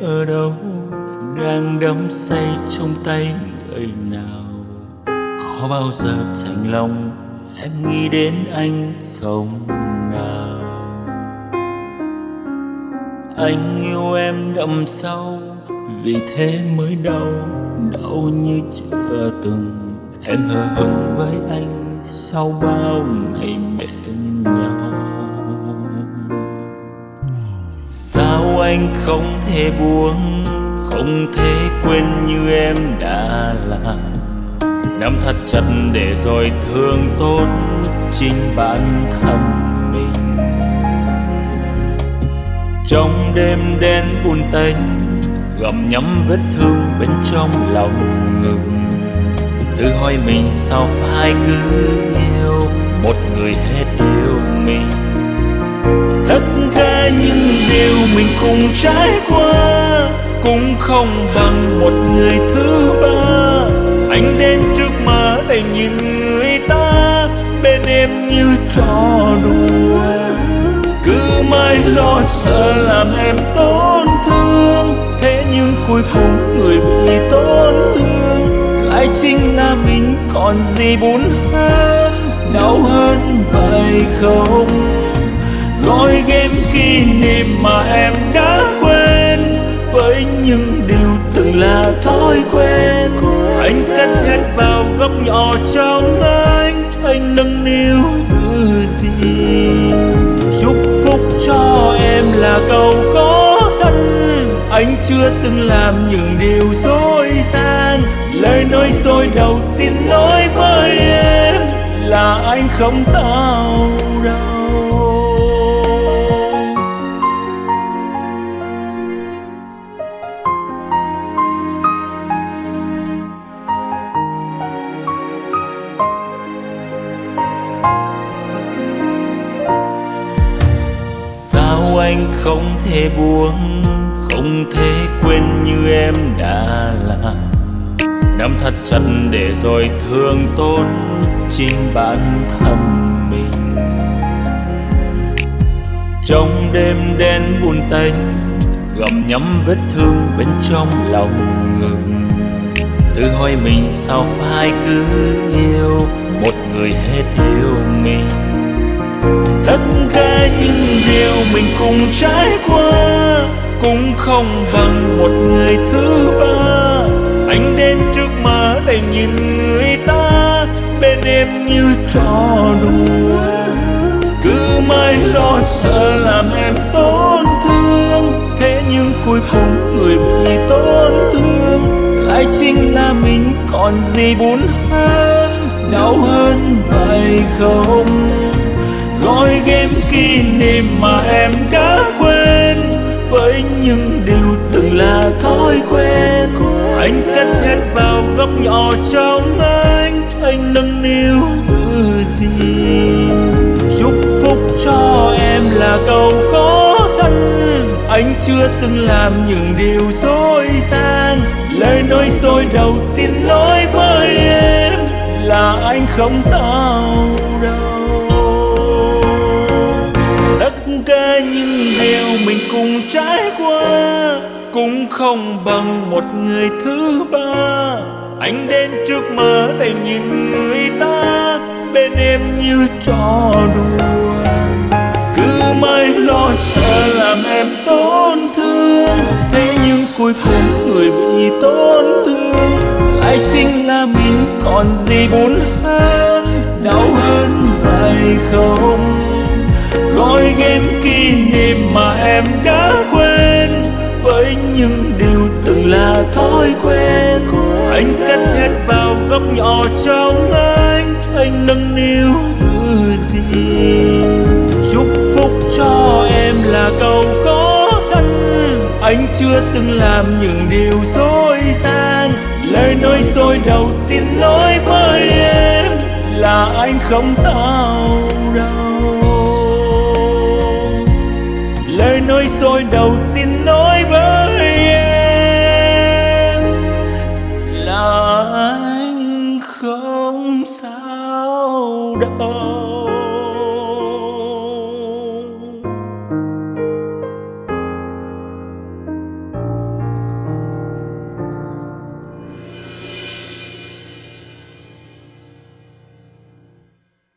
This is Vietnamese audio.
ở đâu, đang đắm say trong tay người nào? Có bao giờ thành lòng em nghĩ đến anh không nào? Anh yêu em đậm sâu, vì thế mới đau đau như chưa từng. Em hờ hững với anh sau bao ngày bên nhau anh không thể buông, không thể quên như em đã làm nắm thật chặt để rồi thương tốt chính bản thân mình. Trong đêm đen buồn tênh gặm nhắm vết thương bên trong lòng ngực tự hỏi mình sao phải cứ yêu cùng trải qua, cũng không bằng một người thứ ba. Anh đến trước mà để nhìn người ta, bên em như trò đùa. Cứ mãi lo sợ làm em tổn thương, thế nhưng cuối cùng người bị tổn thương. Lại chính là mình còn gì buồn hơn, đau hơn vậy không? Gói game kỷ niệm mà em đã quên. Với những điều từng là thói quen. Anh cắt hết vào góc nhỏ trong anh. Anh nâng niu giữ gìn. Chúc phúc cho em là câu khó khăn. Anh chưa từng làm những điều dối gian. Lời nói dối đầu tiên nói với em là anh không sao đâu. Anh không thể buông, không thể quên như em đã làm. Nắm thật chặt để rồi thương tốn chính bản thân mình. Trong đêm đen buồn tênh, gặm nhắm vết thương bên trong lòng ngực tự hỏi mình sao phải cứ yêu một người hết yêu mình những điều mình cùng trải qua. Cũng không bằng một người thứ ba. Anh đến trước mà để nhìn người ta. Bên em như trò đùa. Cứ mãi lo sợ làm em tổn thương. Thế nhưng cuối cùng người bị tổn thương. Lại chính là mình còn gì buồn hơn. Đau hơn vậy không? Gói game kỷ niệm mà em đã quên. Với những điều từng là thói quen. Anh cất hết vào góc nhỏ trong anh. Anh nâng niu giữ gìn. Chúc phúc cho em là câu khó khăn. Anh chưa từng làm những điều dối gian. Lời nói dối đầu tiên nói với em là anh không sao đâu tất cả những điều mình cùng trải qua, cũng không bằng một người thứ ba. Anh đến trước mà để nhìn người ta, bên em như trò đùa. Cứ mãi lo sợ làm em tổn thương, thế nhưng cuối cùng người bị tổn thương. Lại chính là mình, còn gì buồn hơn, đau hơn vậy không? Nỗi game kỷ niệm mà em đã quên. Với những điều từng là thói quen. Anh cắt hết vào góc nhỏ trong anh. Anh nâng niu giữ gìn. Chúc phúc cho em là câu khó khăn. Anh chưa từng làm những điều dối gian. Lời nói dối đầu tiên nói với em là anh không sao. Tôi đầu tiên nói với em là anh không sao đâu.